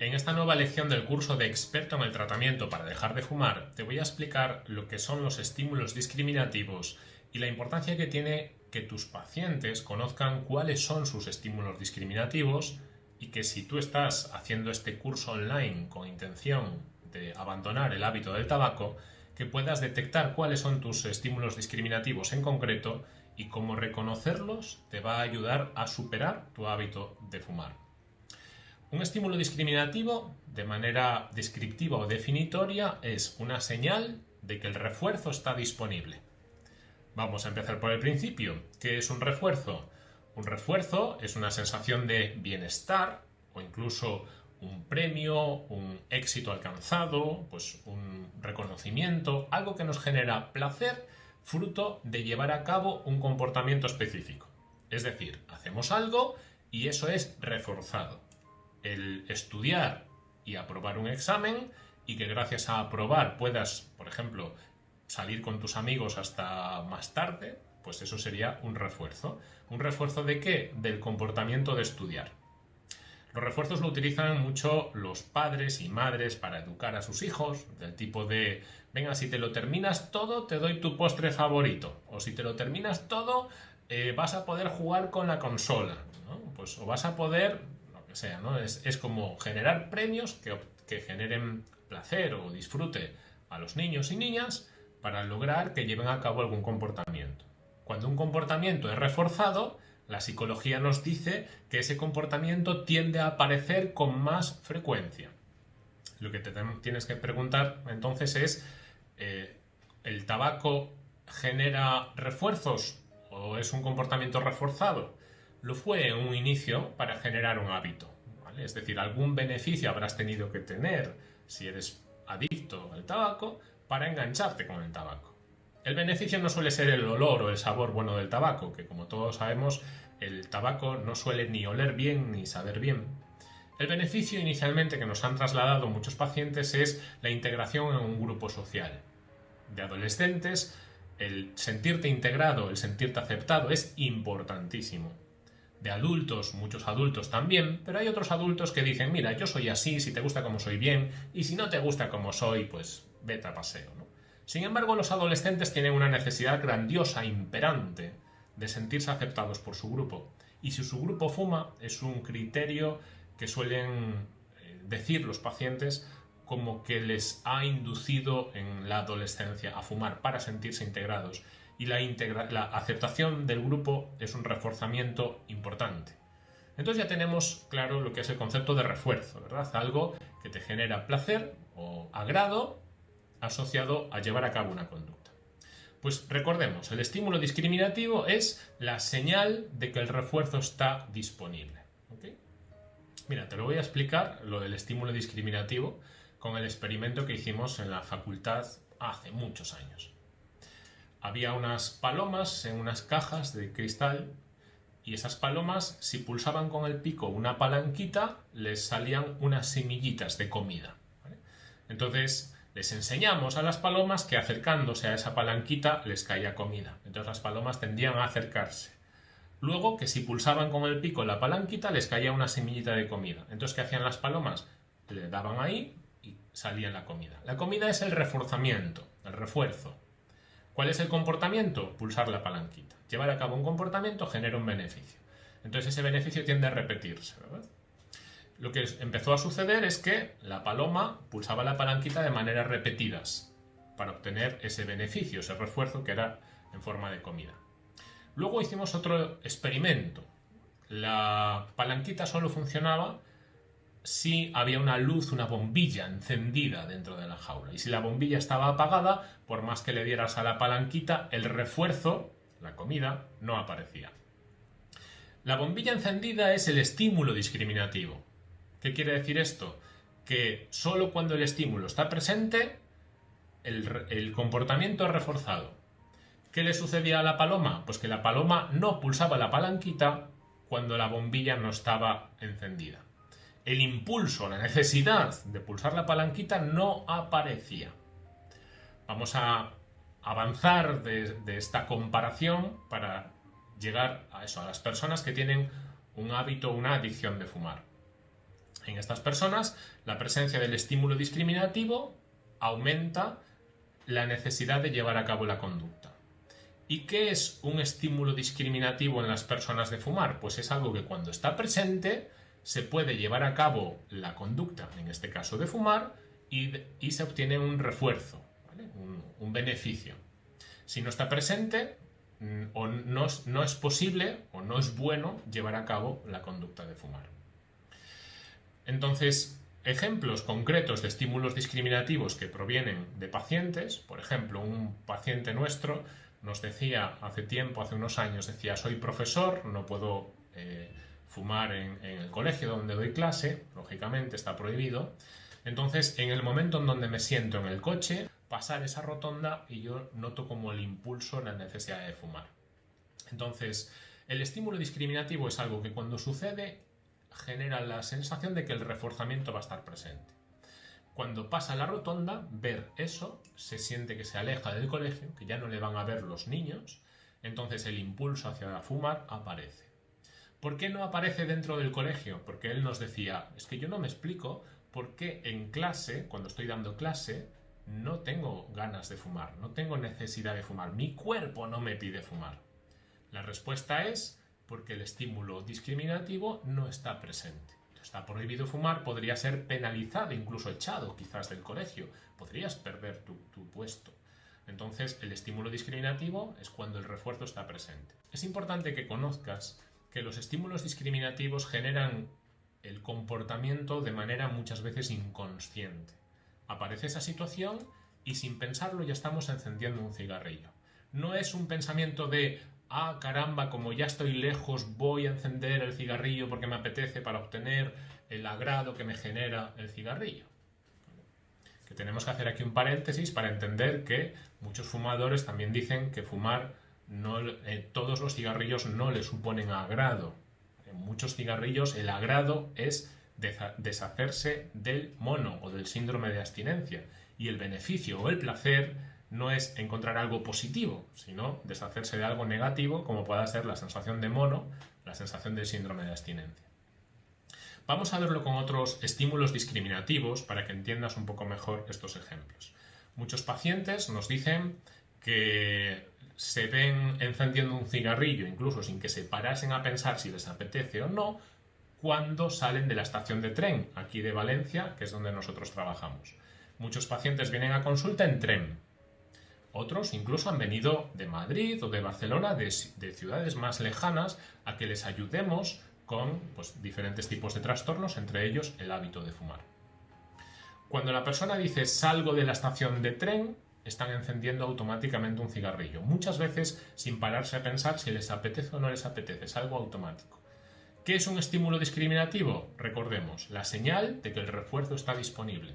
En esta nueva lección del curso de experto en el tratamiento para dejar de fumar, te voy a explicar lo que son los estímulos discriminativos y la importancia que tiene que tus pacientes conozcan cuáles son sus estímulos discriminativos y que si tú estás haciendo este curso online con intención de abandonar el hábito del tabaco, que puedas detectar cuáles son tus estímulos discriminativos en concreto y cómo reconocerlos te va a ayudar a superar tu hábito de fumar. Un estímulo discriminativo, de manera descriptiva o definitoria, es una señal de que el refuerzo está disponible. Vamos a empezar por el principio. ¿Qué es un refuerzo? Un refuerzo es una sensación de bienestar o incluso un premio, un éxito alcanzado, pues un reconocimiento, algo que nos genera placer fruto de llevar a cabo un comportamiento específico. Es decir, hacemos algo y eso es reforzado el estudiar y aprobar un examen y que gracias a aprobar puedas, por ejemplo, salir con tus amigos hasta más tarde, pues eso sería un refuerzo. ¿Un refuerzo de qué? Del comportamiento de estudiar. Los refuerzos lo utilizan mucho los padres y madres para educar a sus hijos, del tipo de, venga, si te lo terminas todo, te doy tu postre favorito, o si te lo terminas todo, eh, vas a poder jugar con la consola, pues, o vas a poder sea. Es, como generar premios que, que generen placer o disfrute a los niños y niñas para lograr que lleven a cabo algún comportamiento. Cuando un comportamiento es reforzado, la psicología nos dice que ese comportamiento tiende a aparecer con más frecuencia. Lo que te tienes que preguntar entonces es, eh, ¿el tabaco genera refuerzos o es un comportamiento reforzado? Lo fue en un inicio para generar un hábito. Es decir, algún beneficio habrás tenido que tener si eres adicto al tabaco para engancharte con el tabaco. El beneficio no suele ser el olor o el sabor bueno del tabaco, que como todos sabemos, el tabaco no suele ni oler bien ni saber bien. El beneficio inicialmente que nos han trasladado muchos pacientes es la integración en un grupo social. De adolescentes, el sentirte integrado, el sentirte aceptado es importantísimo de adultos, muchos adultos también, pero hay otros adultos que dicen, mira, yo soy así, si te gusta como soy bien, y si no te gusta como soy, pues vete a paseo. Sin embargo, los adolescentes tienen una necesidad grandiosa, imperante, de sentirse aceptados por su grupo. Y si su grupo fuma, es un criterio que suelen eh, decir los pacientes como que les ha inducido en la adolescencia a fumar para sentirse integrados y la, la aceptación del grupo es un reforzamiento importante. Entonces ya tenemos claro lo que es el concepto de refuerzo, ¿verdad? Algo que te genera placer o agrado asociado a llevar a cabo una conducta. Pues recordemos, el estímulo discriminativo es la señal de que el refuerzo está disponible. Mira, te lo voy a explicar, lo del estímulo discriminativo, con el experimento que hicimos en la facultad hace muchos años había unas palomas en unas cajas de cristal y esas palomas, si pulsaban con el pico una palanquita, les salían unas semillitas de comida. Entonces, les enseñamos a las palomas que acercándose a esa palanquita les caía comida. Entonces las palomas tendían a acercarse. Luego, que si pulsaban con el pico la palanquita, les caía una semillita de comida. Entonces, ¿qué hacían las palomas? Le daban ahí y salía la comida. La comida es el reforzamiento, el refuerzo. ¿Cuál es el comportamiento? Pulsar la palanquita. Llevar a cabo un comportamiento genera un beneficio. Entonces ese beneficio tiende a repetirse, Lo que empezó a suceder es que la paloma pulsaba la palanquita de maneras repetidas para obtener ese beneficio, ese refuerzo que era en forma de comida. Luego hicimos otro experimento. La palanquita solo funcionaba si había una luz, una bombilla encendida dentro de la jaula. Y si la bombilla estaba apagada, por más que le dieras a la palanquita, el refuerzo, la comida, no aparecía. La bombilla encendida es el estímulo discriminativo. ¿Qué quiere decir esto? Que solo cuando el estímulo está presente, el, el comportamiento es reforzado. ¿Qué le sucedía a la paloma? Pues que la paloma no pulsaba la palanquita cuando la bombilla no estaba encendida el impulso, la necesidad de pulsar la palanquita no aparecía. Vamos a avanzar de, esta comparación para llegar a eso, a las personas que tienen un hábito, una adicción de fumar. En estas personas, la presencia del estímulo discriminativo aumenta la necesidad de llevar a cabo la conducta. ¿Y qué es un estímulo discriminativo en las personas de fumar? Pues es algo que cuando está presente se puede llevar a cabo la conducta, en este caso de fumar, y, se obtiene un refuerzo, un, beneficio. Si no está presente, mm, o no, no es posible o no es bueno llevar a cabo la conducta de fumar. Entonces, ejemplos concretos de estímulos discriminativos que provienen de pacientes, por ejemplo, un paciente nuestro nos decía hace tiempo, hace unos años, decía, soy profesor, no puedo eh, fumar en, el colegio donde doy clase, lógicamente está prohibido. Entonces, en el momento en donde me siento en el coche, pasar esa rotonda y yo noto como el impulso, la necesidad de fumar. Entonces, el estímulo discriminativo es algo que cuando sucede genera la sensación de que el reforzamiento va a estar presente. Cuando pasa la rotonda, ver eso, se siente que se aleja del colegio, que ya no le van a ver los niños, entonces el impulso hacia fumar aparece. ¿Por qué no aparece dentro del colegio? Porque él nos decía, es que yo no me explico por qué en clase, cuando estoy dando clase, no tengo ganas de fumar, no tengo necesidad de fumar, mi cuerpo no me pide fumar. La respuesta es porque el estímulo discriminativo no está presente. Está prohibido fumar, podría ser penalizado, incluso echado quizás del colegio. Podrías perder tu, puesto. Entonces, el estímulo discriminativo es cuando el refuerzo está presente. Es importante que conozcas que los estímulos discriminativos generan el comportamiento de manera muchas veces inconsciente. Aparece esa situación y sin pensarlo ya estamos encendiendo un cigarrillo. No es un pensamiento de ah, caramba, como ya estoy lejos, voy a encender el cigarrillo porque me apetece para obtener el agrado que me genera el cigarrillo. Que tenemos que hacer aquí un paréntesis para entender que muchos fumadores también dicen que fumar eh, todos los cigarrillos no le suponen agrado. En muchos cigarrillos el agrado es deshacerse del mono o del síndrome de abstinencia y el beneficio o el placer no es encontrar algo positivo, sino deshacerse de algo negativo, como pueda ser la sensación de mono, la sensación del síndrome de abstinencia. Vamos a verlo con otros estímulos discriminativos para que entiendas un poco mejor estos ejemplos. Muchos pacientes nos dicen que se ven encendiendo un cigarrillo, incluso sin que se parasen a pensar si les apetece o no, cuando salen de la estación de tren, aquí de Valencia, que es donde nosotros trabajamos. Muchos pacientes vienen a consulta en tren, otros incluso han venido de Madrid o de Barcelona, de, ciudades más lejanas, a que les ayudemos con pues, diferentes tipos de trastornos, entre ellos el hábito de fumar. Cuando la persona dice salgo de la estación de tren, están encendiendo automáticamente un cigarrillo, muchas veces sin pararse a pensar si les apetece o no les apetece, es algo automático. ¿Qué es un estímulo discriminativo? Recordemos, la señal de que el refuerzo está disponible.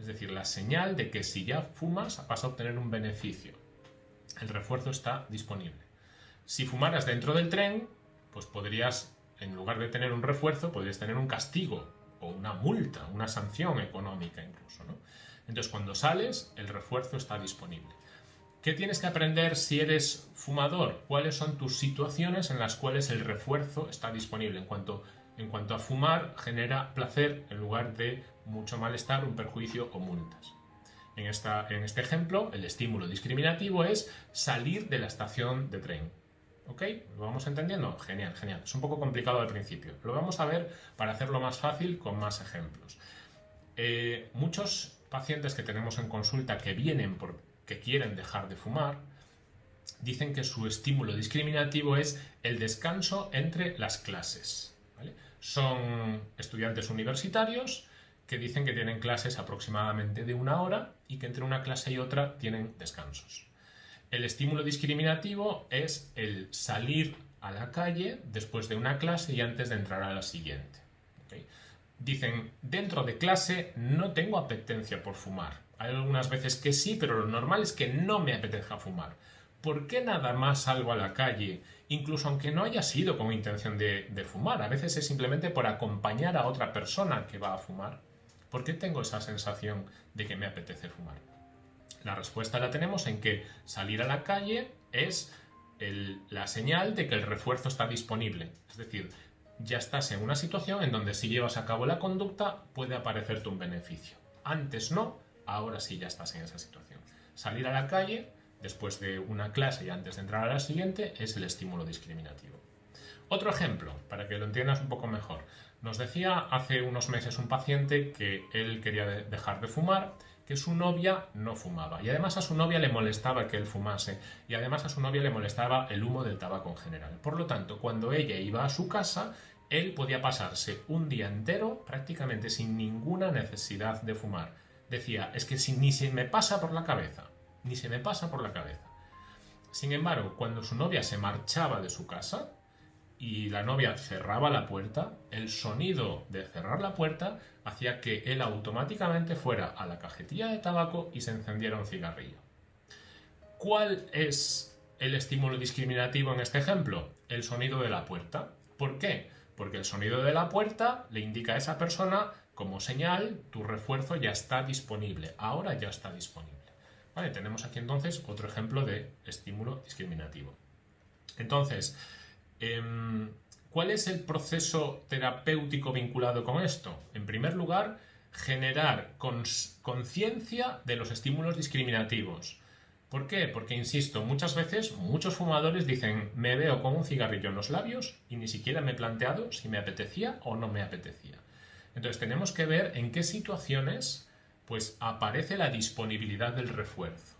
Es decir, la señal de que si ya fumas vas a obtener un beneficio. El refuerzo está disponible. Si fumaras dentro del tren, pues podrías, en lugar de tener un refuerzo, podrías tener un castigo o una multa, una sanción económica incluso. Entonces, cuando sales, el refuerzo está disponible. ¿Qué tienes que aprender si eres fumador? ¿Cuáles son tus situaciones en las cuales el refuerzo está disponible? En cuanto, en cuanto a fumar, genera placer en lugar de mucho malestar, un perjuicio o multas. En, esta, en este ejemplo, el estímulo discriminativo es salir de la estación de tren. ¿Ok? ¿Lo vamos entendiendo? Genial, genial. Es un poco complicado al principio. Lo vamos a ver para hacerlo más fácil con más ejemplos. Eh, muchos pacientes que tenemos en consulta que vienen porque quieren dejar de fumar, dicen que su estímulo discriminativo es el descanso entre las clases. Son estudiantes universitarios que dicen que tienen clases aproximadamente de una hora y que entre una clase y otra tienen descansos. El estímulo discriminativo es el salir a la calle después de una clase y antes de entrar a la siguiente. Dicen, dentro de clase no tengo apetencia por fumar. Hay algunas veces que sí, pero lo normal es que no me apetezca fumar. ¿Por qué nada más salgo a la calle, incluso aunque no haya sido con intención de, fumar? A veces es simplemente por acompañar a otra persona que va a fumar. ¿Por qué tengo esa sensación de que me apetece fumar? La respuesta la tenemos en que salir a la calle es la señal de que el refuerzo está disponible. Es decir, ya estás en una situación en donde si llevas a cabo la conducta puede aparecerte un beneficio. Antes no, ahora sí ya estás en esa situación. Salir a la calle después de una clase y antes de entrar a la siguiente es el estímulo discriminativo. Otro ejemplo, para que lo entiendas un poco mejor. Nos decía hace unos meses un paciente que él quería dejar de fumar, que su novia no fumaba. Y además a su novia le molestaba que él fumase. Y además a su novia le molestaba el humo del tabaco en general. Por lo tanto, cuando ella iba a su casa, él podía pasarse un día entero prácticamente sin ninguna necesidad de fumar. Decía, es que ni se me pasa por la cabeza, ni se me pasa por la cabeza. Sin embargo, cuando su novia se marchaba de su casa y la novia cerraba la puerta, el sonido de cerrar la puerta hacía que él automáticamente fuera a la cajetilla de tabaco y se encendiera un cigarrillo. ¿Cuál es el estímulo discriminativo en este ejemplo? El sonido de la puerta. ¿Por qué? Porque el sonido de la puerta le indica a esa persona como señal, tu refuerzo ya está disponible, ahora ya está disponible. Vale, tenemos aquí entonces otro ejemplo de estímulo discriminativo. Entonces, em, ¿cuál es el proceso terapéutico vinculado con esto? En primer lugar, generar conciencia de los estímulos discriminativos. ¿Por qué? Porque, insisto, muchas veces muchos fumadores dicen me veo con un cigarrillo en los labios y ni siquiera me he planteado si me apetecía o no me apetecía. Entonces tenemos que ver en qué situaciones pues aparece la disponibilidad del refuerzo.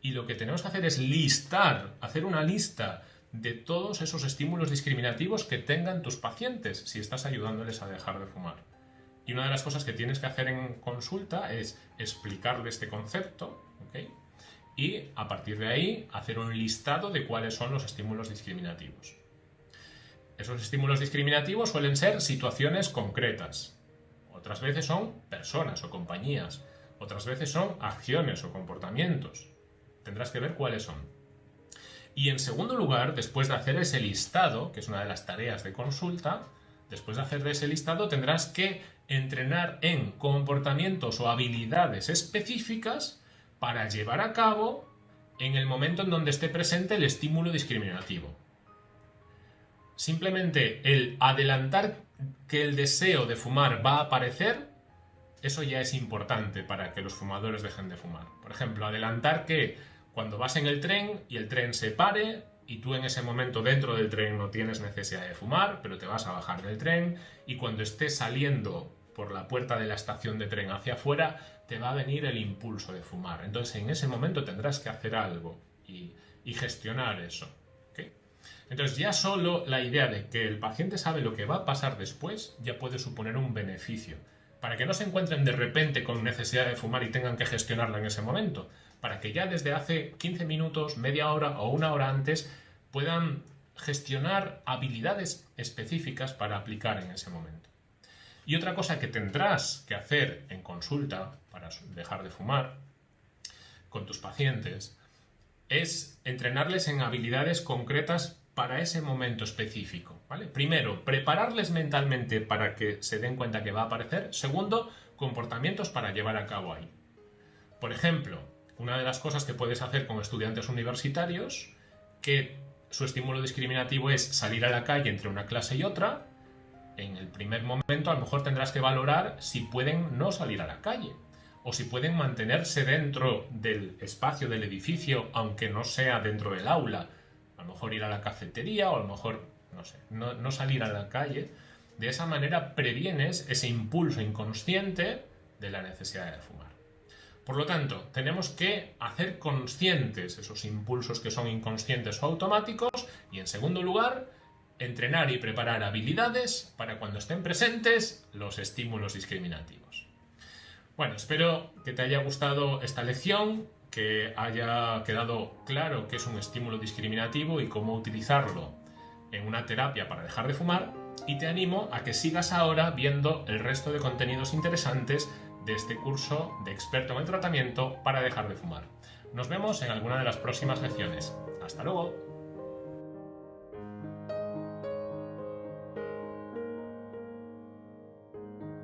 Y lo que tenemos que hacer es listar, hacer una lista de todos esos estímulos discriminativos que tengan tus pacientes si estás ayudándoles a dejar de fumar. Y una de las cosas que tienes que hacer en consulta es explicarle este concepto, y a partir de ahí hacer un listado de cuáles son los estímulos discriminativos. Esos estímulos discriminativos suelen ser situaciones concretas. Otras veces son personas o compañías. Otras veces son acciones o comportamientos. Tendrás que ver cuáles son. Y en segundo lugar, después de hacer ese listado, que es una de las tareas de consulta, después de hacer ese listado tendrás que entrenar en comportamientos o habilidades específicas para llevar a cabo en el momento en donde esté presente el estímulo discriminativo. Simplemente el adelantar que el deseo de fumar va a aparecer, eso ya es importante para que los fumadores dejen de fumar. Por ejemplo, adelantar que cuando vas en el tren y el tren se pare y tú en ese momento dentro del tren no tienes necesidad de fumar, pero te vas a bajar del tren y cuando estés saliendo por la puerta de la estación de tren hacia afuera, te va a venir el impulso de fumar. Entonces en ese momento tendrás que hacer algo y, gestionar eso. Entonces ya solo la idea de que el paciente sabe lo que va a pasar después ya puede suponer un beneficio. Para que no se encuentren de repente con necesidad de fumar y tengan que gestionarla en ese momento. Para que ya desde hace 15 minutos, media hora o una hora antes puedan gestionar habilidades específicas para aplicar en ese momento. Y otra cosa que tendrás que hacer en consulta para dejar de fumar con tus pacientes es entrenarles en habilidades concretas para ese momento específico. ¿vale? Primero, prepararles mentalmente para que se den cuenta que va a aparecer. Segundo, comportamientos para llevar a cabo ahí. Por ejemplo, una de las cosas que puedes hacer con estudiantes universitarios, que su estímulo discriminativo es salir a la calle entre una clase y otra, en el primer momento a lo mejor tendrás que valorar si pueden no salir a la calle o si pueden mantenerse dentro del espacio del edificio aunque no sea dentro del aula. A lo mejor ir a la cafetería o a lo mejor, no salir a la calle. De esa manera previenes ese impulso inconsciente de la necesidad de fumar. Por lo tanto, tenemos que hacer conscientes esos impulsos que son inconscientes o automáticos y en segundo lugar, entrenar y preparar habilidades para cuando estén presentes los estímulos discriminativos. Bueno, espero que te haya gustado esta lección, que haya quedado claro qué es un estímulo discriminativo y cómo utilizarlo en una terapia para dejar de fumar y te animo a que sigas ahora viendo el resto de contenidos interesantes de este curso de experto en el tratamiento para dejar de fumar. Nos vemos en alguna de las próximas lecciones. Hasta luego.